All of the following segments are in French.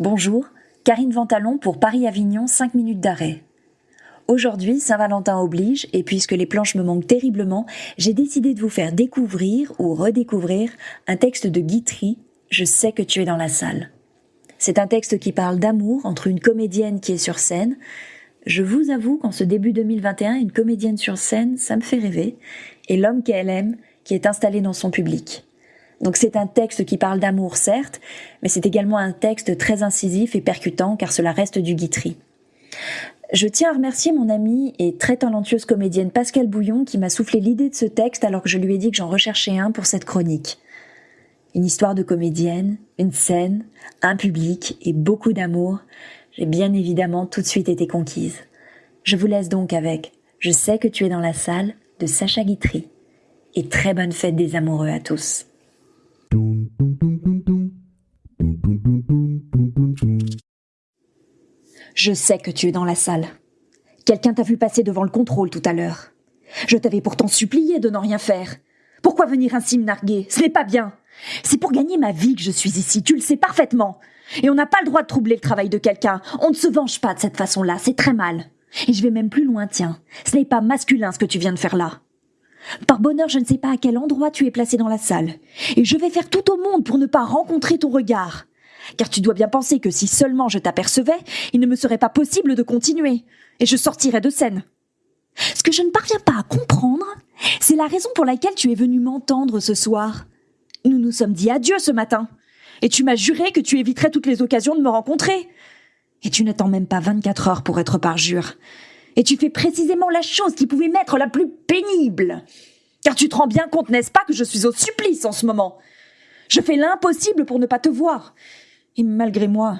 Bonjour, Karine Ventalon pour Paris-Avignon 5 minutes d'arrêt. Aujourd'hui, Saint-Valentin oblige, et puisque les planches me manquent terriblement, j'ai décidé de vous faire découvrir ou redécouvrir un texte de Guitry, Je sais que tu es dans la salle. C'est un texte qui parle d'amour entre une comédienne qui est sur scène, je vous avoue qu'en ce début 2021, une comédienne sur scène, ça me fait rêver, et l'homme qu'elle aime, qui est installé dans son public. Donc c'est un texte qui parle d'amour, certes, mais c'est également un texte très incisif et percutant, car cela reste du Guitry. Je tiens à remercier mon amie et très talentueuse comédienne Pascal Bouillon qui m'a soufflé l'idée de ce texte alors que je lui ai dit que j'en recherchais un pour cette chronique. Une histoire de comédienne, une scène, un public et beaucoup d'amour. J'ai bien évidemment tout de suite été conquise. Je vous laisse donc avec Je sais que tu es dans la salle de Sacha Guitry. Et très bonne fête des amoureux à tous. Je sais que tu es dans la salle. Quelqu'un t'a vu passer devant le contrôle tout à l'heure. Je t'avais pourtant supplié de n'en rien faire. Pourquoi venir ainsi me narguer? Ce n'est pas bien. C'est pour gagner ma vie que je suis ici, tu le sais parfaitement. Et on n'a pas le droit de troubler le travail de quelqu'un. On ne se venge pas de cette façon-là, c'est très mal. Et je vais même plus loin, tiens. Ce n'est pas masculin ce que tu viens de faire là. Par bonheur, je ne sais pas à quel endroit tu es placé dans la salle. Et je vais faire tout au monde pour ne pas rencontrer ton regard. Car tu dois bien penser que si seulement je t'apercevais, il ne me serait pas possible de continuer. Et je sortirais de scène. Ce que je ne parviens pas à comprendre, c'est la raison pour laquelle tu es venu m'entendre ce soir. Nous nous sommes dit adieu ce matin. Et tu m'as juré que tu éviterais toutes les occasions de me rencontrer. Et tu n'attends même pas 24 heures pour être parjure. Et tu fais précisément la chose qui pouvait m'être la plus pénible. Car tu te rends bien compte, n'est-ce pas, que je suis au supplice en ce moment? Je fais l'impossible pour ne pas te voir. Et malgré moi,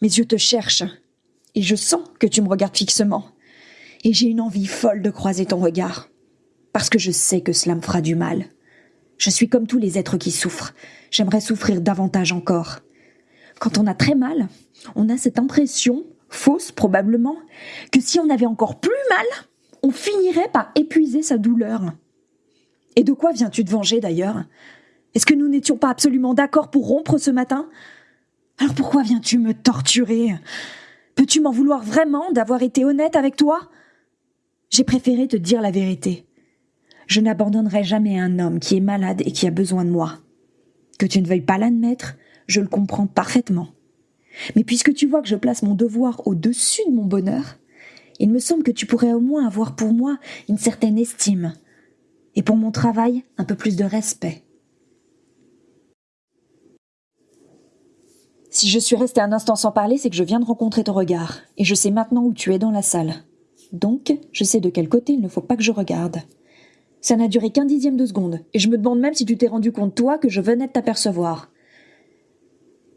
mes yeux te cherchent. Et je sens que tu me regardes fixement. Et j'ai une envie folle de croiser ton regard. Parce que je sais que cela me fera du mal. Je suis comme tous les êtres qui souffrent. J'aimerais souffrir davantage encore. Quand on a très mal, on a cette impression fausse probablement, que si on avait encore plus mal, on finirait par épuiser sa douleur. Et de quoi viens-tu te venger d'ailleurs? Est-ce que nous n'étions pas absolument d'accord pour rompre ce matin? Alors pourquoi viens-tu me torturer? Peux-tu m'en vouloir vraiment d'avoir été honnête avec toi? J'ai préféré te dire la vérité. Je n'abandonnerai jamais un homme qui est malade et qui a besoin de moi. Que tu ne veuilles pas l'admettre, je le comprends parfaitement. Mais puisque tu vois que je place mon devoir au-dessus de mon bonheur, il me semble que tu pourrais au moins avoir pour moi une certaine estime, et pour mon travail un peu plus de respect. Si je suis restée un instant sans parler, c'est que je viens de rencontrer ton regard, et je sais maintenant où tu es dans la salle. Donc, je sais de quel côté il ne faut pas que je regarde. Ça n'a duré qu'un dixième de seconde, et je me demande même si tu t'es rendu compte, toi, que je venais de t'apercevoir.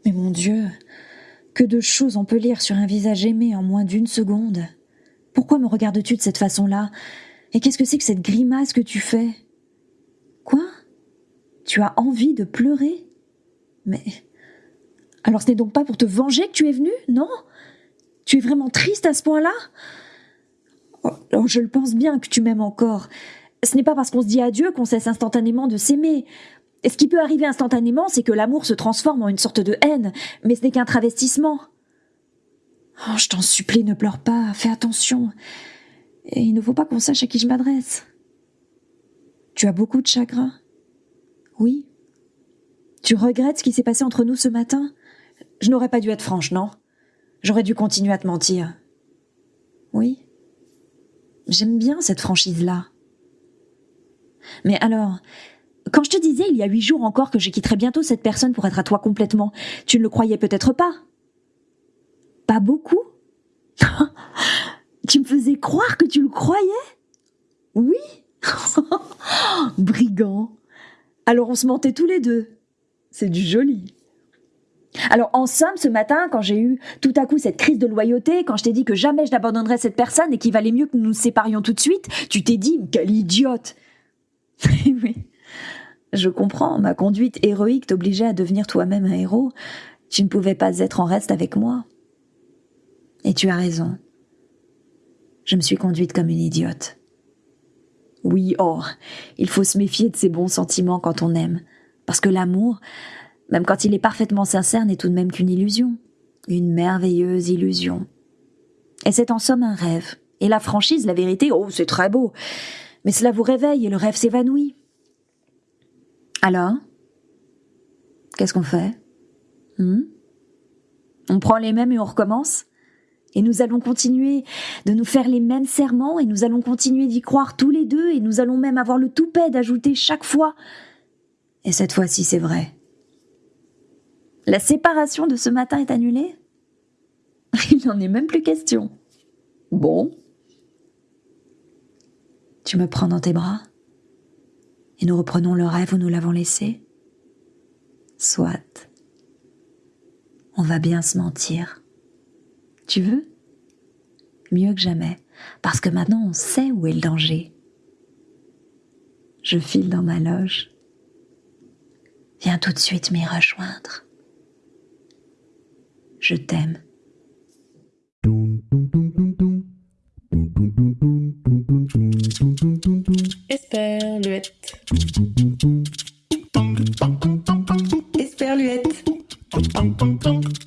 Mais mon Dieu, que de choses on peut lire sur un visage aimé en moins d'une seconde. Pourquoi me regardes-tu de cette façon-là? Et qu'est-ce que c'est que cette grimace que tu fais? Quoi? Tu as envie de pleurer? Mais. Alors ce n'est donc pas pour te venger que tu es venu, non? Tu es vraiment triste à ce point-là? Oh, oh, Je le pense bien que tu m'aimes encore. Ce n'est pas parce qu'on se dit adieu qu'on cesse instantanément de s'aimer. Ce qui peut arriver instantanément, c'est que l'amour se transforme en une sorte de haine, mais ce n'est qu'un travestissement. Oh, je t'en supplie, ne pleure pas, fais attention. Et il ne faut pas qu'on sache à qui je m'adresse. Tu as beaucoup de chagrin Oui. Tu regrettes ce qui s'est passé entre nous ce matin? Je n'aurais pas dû être franche, non? J'aurais dû continuer à te mentir. Oui. J'aime bien cette franchise-là. Mais alors, quand je te disais il y a huit jours encore que je quitterais bientôt cette personne pour être à toi complètement, tu ne le croyais peut-être pas. Pas beaucoup? Tu me faisais croire que tu le croyais? Oui. Brigand. Alors on se mentait tous les deux. C'est du joli. Alors en somme, ce matin, quand j'ai eu tout à coup cette crise de loyauté, quand je t'ai dit que jamais je n'abandonnerais cette personne et qu'il valait mieux que nous nous séparions tout de suite, tu t'es dit, quelle idiote Oui, je comprends, ma conduite héroïque t'obligeait à devenir toi-même un héros. Tu ne pouvais pas être en reste avec moi. Et tu as raison. Je me suis conduite comme une idiote. Oui, oh, il faut se méfier de ses bons sentiments quand on aime, parce que l'amour, même quand il est parfaitement sincère, n'est tout de même qu'une illusion. Une merveilleuse illusion. Et c'est en somme un rêve. Et la franchise, la vérité, oh, c'est très beau. Mais cela vous réveille et le rêve s'évanouit. Alors Qu'est-ce qu'on fait? Hmm? On prend les mêmes et on recommence? Et nous allons continuer de nous faire les mêmes serments et nous allons continuer d'y croire tous les deux et nous allons même avoir le toupet d'ajouter chaque fois. Et cette fois-ci, c'est vrai. La séparation de ce matin est annulée? Il n'en est même plus question. Bon. Tu me prends dans tes bras et nous reprenons le rêve où nous l'avons laissé Soit. On va bien se mentir. Tu veux? Mieux que jamais, parce que maintenant on sait où est le danger. Je file dans ma loge. Viens tout de suite m'y rejoindre. Je t'aime. tunk, tunk, tunk.